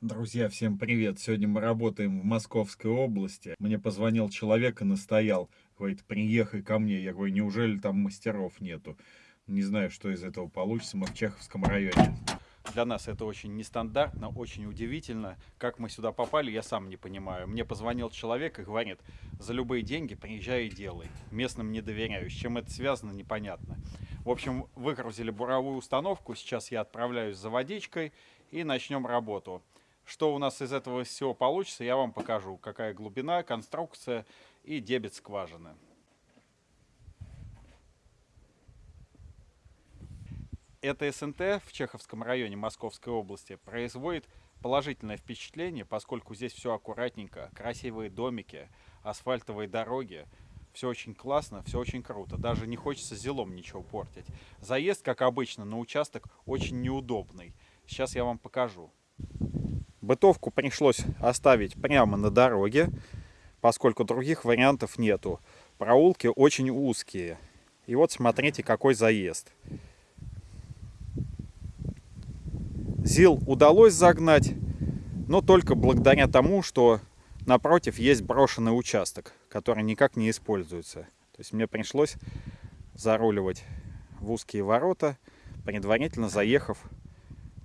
Друзья, всем привет! Сегодня мы работаем в Московской области. Мне позвонил человек и настоял. Говорит, приехай ко мне. Я говорю, неужели там мастеров нету? Не знаю, что из этого получится. Мы в Чеховском районе. Для нас это очень нестандартно, очень удивительно. Как мы сюда попали, я сам не понимаю. Мне позвонил человек и говорит, за любые деньги приезжай и делай. Местным не доверяю. С чем это связано, непонятно. В общем, выгрузили буровую установку. Сейчас я отправляюсь за водичкой и начнем работу. Что у нас из этого всего получится, я вам покажу. Какая глубина, конструкция и дебет скважины. Это СНТ в Чеховском районе Московской области производит положительное впечатление, поскольку здесь все аккуратненько, красивые домики, асфальтовые дороги, все очень классно, все очень круто. Даже не хочется зелом ничего портить. Заезд, как обычно, на участок очень неудобный. Сейчас я вам покажу. Бытовку пришлось оставить прямо на дороге, поскольку других вариантов нету. Проулки очень узкие. И вот смотрите, какой заезд. ЗИЛ удалось загнать, но только благодаря тому, что напротив есть брошенный участок, который никак не используется. То есть мне пришлось заруливать в узкие ворота, предварительно заехав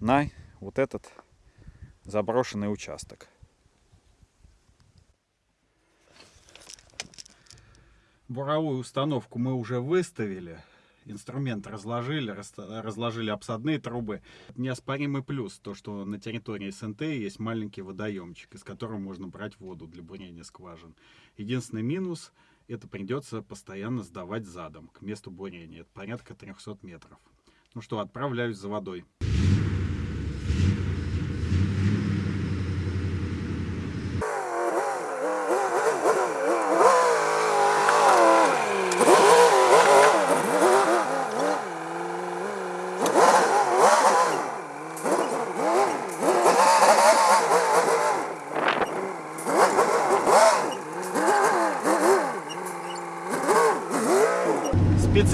на вот этот заброшенный участок. Буровую установку мы уже выставили. Инструмент разложили, разложили обсадные трубы. Неоспоримый плюс, то что на территории СНТ есть маленький водоемчик, из которого можно брать воду для бурения скважин. Единственный минус, это придется постоянно сдавать задом к месту бурения. Это порядка 300 метров. Ну что, отправляюсь за водой.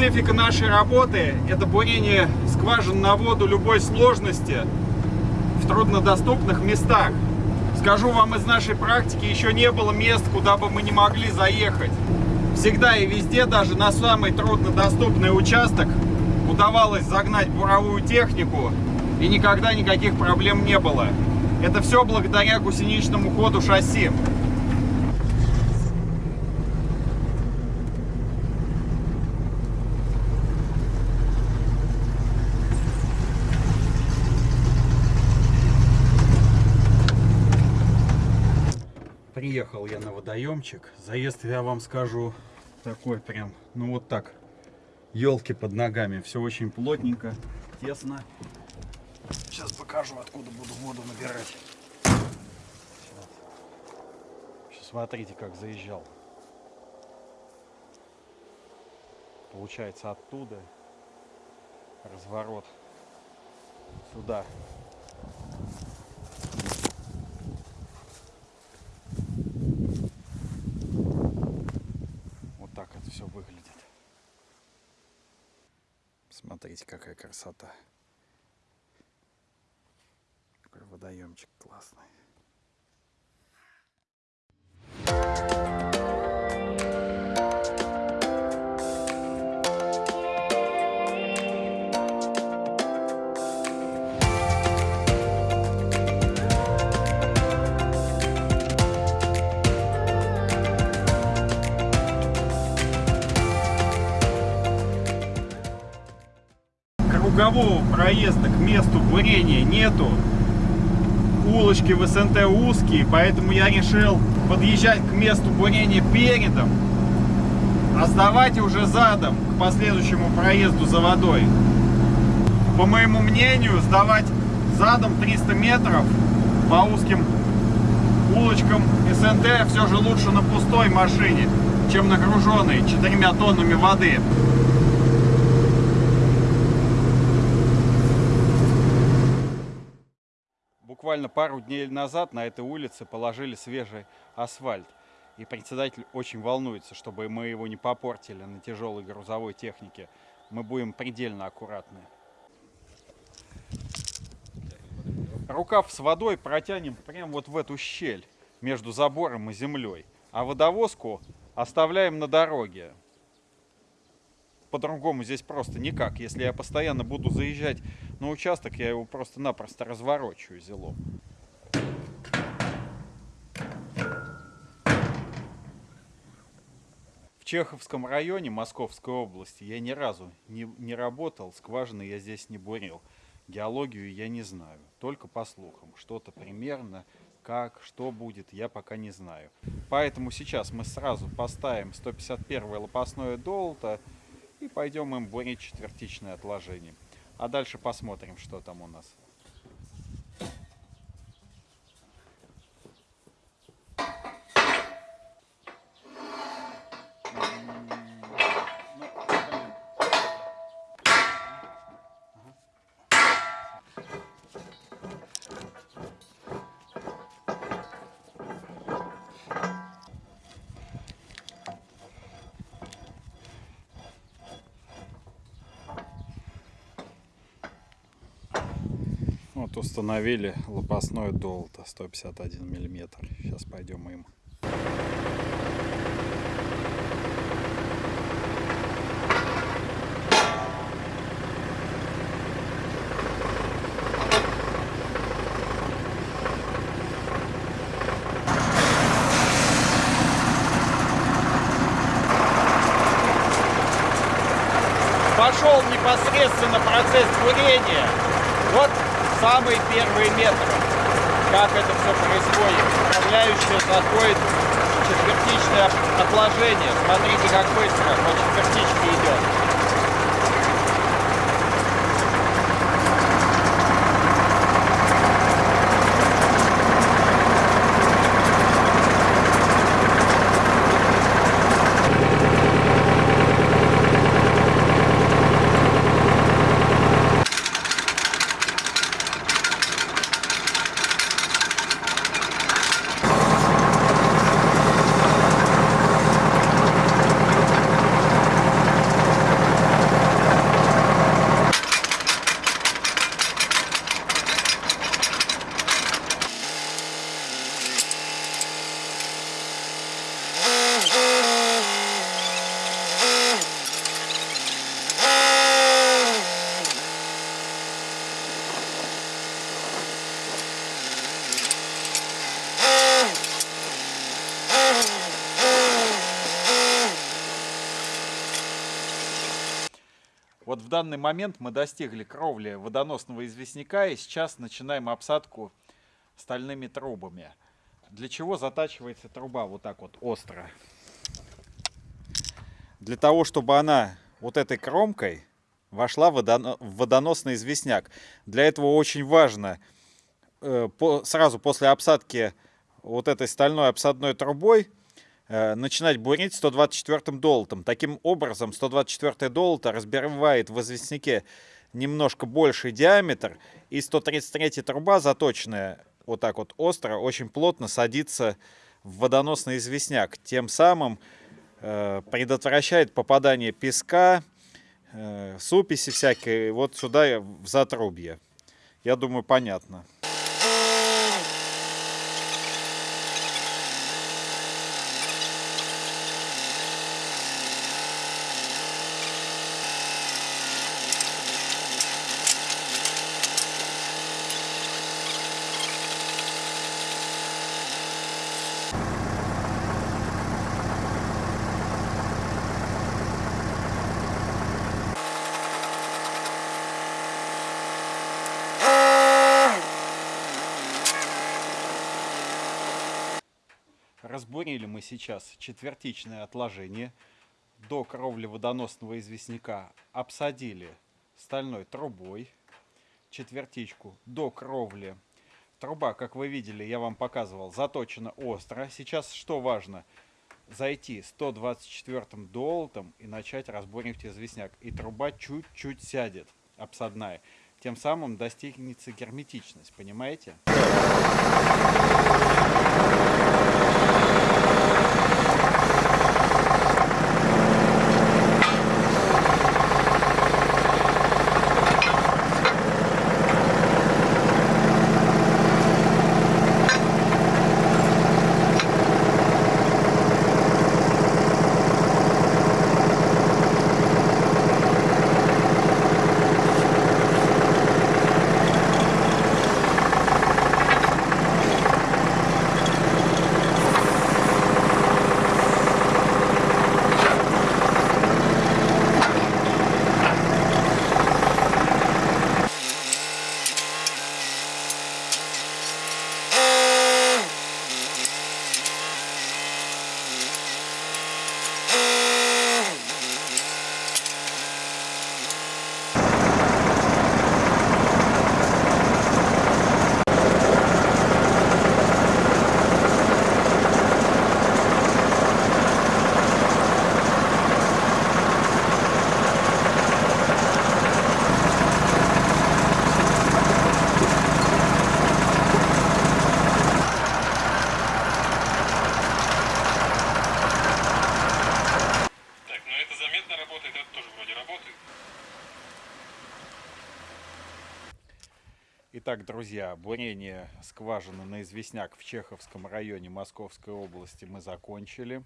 Специфика нашей работы – это бурение скважин на воду любой сложности в труднодоступных местах. Скажу вам из нашей практики, еще не было мест, куда бы мы не могли заехать. Всегда и везде, даже на самый труднодоступный участок, удавалось загнать буровую технику, и никогда никаких проблем не было. Это все благодаря гусеничному ходу шасси. Приехал я на водоемчик. Заезд, я вам скажу, такой прям, ну вот так. Елки под ногами. Все очень плотненько, тесно. Сейчас покажу, откуда буду воду набирать. Сейчас. Смотрите, как заезжал. Получается оттуда разворот сюда. Все выглядит. Смотрите, какая красота. Какой водоемчик классный. Кругового проезда к месту бурения нету. Улочки в СНТ узкие, поэтому я решил подъезжать к месту бурения передом, а сдавать уже задом к последующему проезду за водой. По моему мнению, сдавать задом 300 метров по узким улочкам СНТ все же лучше на пустой машине, чем на груженной 4 тоннами воды. Буквально пару дней назад на этой улице положили свежий асфальт. И председатель очень волнуется, чтобы мы его не попортили на тяжелой грузовой технике. Мы будем предельно аккуратны. Рукав с водой протянем прямо вот в эту щель между забором и землей. А водовозку оставляем на дороге. По-другому здесь просто никак. Если я постоянно буду заезжать на участок, я его просто-напросто разворочу зелом. В Чеховском районе Московской области я ни разу не, не работал, скважины я здесь не бурил. Геологию я не знаю, только по слухам. Что-то примерно, как, что будет, я пока не знаю. Поэтому сейчас мы сразу поставим 151 лопастное долото и пойдем им бурить четвертичное отложение. А дальше посмотрим, что там у нас. Вот установили лопастное долото 151 миллиметр. Сейчас пойдем им. Пошел непосредственно процесс бурения. Вот самые первые метры, как это все происходит. Управляющая заходит четвертичное отложение. Смотрите, как быстро по четвертичке идет. В данный момент мы достигли кровли водоносного известняка и сейчас начинаем обсадку стальными трубами. Для чего затачивается труба вот так вот остро? Для того, чтобы она вот этой кромкой вошла в водоносный известняк. Для этого очень важно э, сразу после обсадки вот этой стальной обсадной трубой начинать бурить 124-м долотом. Таким образом, 124 долото разбивает в известняке немножко больший диаметр, и 133 труба заточенная вот так вот остро, очень плотно садится в водоносный известняк. Тем самым э, предотвращает попадание песка, э, суписи всякой вот сюда в затрубье. Я думаю, понятно. Разбурили мы сейчас четвертичное отложение до кровли водоносного известняка. Обсадили стальной трубой четвертичку до кровли. Труба, как вы видели, я вам показывал, заточена остро. Сейчас что важно? Зайти 124-м долотом и начать разборивать известняк. И труба чуть-чуть сядет, обсадная. Тем самым достигнется герметичность, понимаете? Итак, друзья, бурение скважины на известняк в Чеховском районе Московской области мы закончили.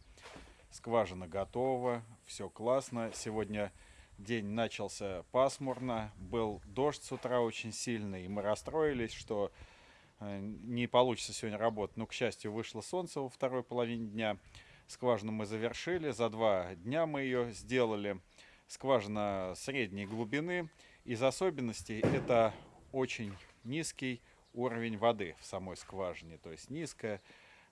Скважина готова, все классно. Сегодня день начался пасмурно, был дождь с утра очень сильный, и мы расстроились, что э, не получится сегодня работать. Но, к счастью, вышло солнце во второй половине дня. Скважину мы завершили, за два дня мы ее сделали. Скважина средней глубины. Из особенностей это очень низкий уровень воды в самой скважине, то есть низкая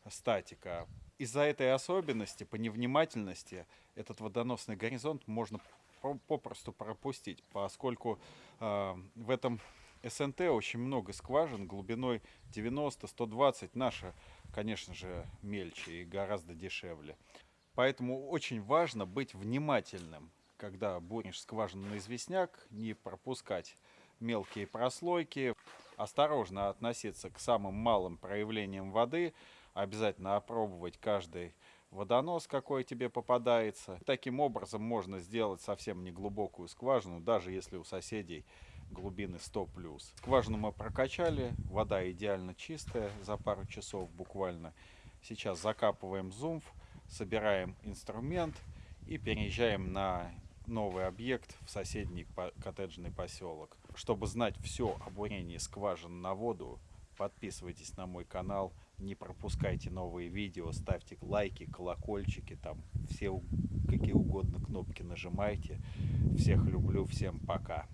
статика. Из-за этой особенности, по невнимательности, этот водоносный горизонт можно попросту пропустить, поскольку э, в этом СНТ очень много скважин глубиной 90-120. Наша, конечно же, мельче и гораздо дешевле. Поэтому очень важно быть внимательным, когда буришь скважину на известняк, не пропускать мелкие прослойки, осторожно относиться к самым малым проявлениям воды, обязательно опробовать каждый водонос, какой тебе попадается. Таким образом можно сделать совсем неглубокую скважину, даже если у соседей глубины 100 плюс. Скважину мы прокачали, вода идеально чистая за пару часов буквально. Сейчас закапываем зумф, собираем инструмент и переезжаем на новый объект в соседний коттеджный поселок. Чтобы знать все о бурении скважин на воду, подписывайтесь на мой канал, не пропускайте новые видео, ставьте лайки, колокольчики, там все какие угодно кнопки нажимайте. Всех люблю, всем пока.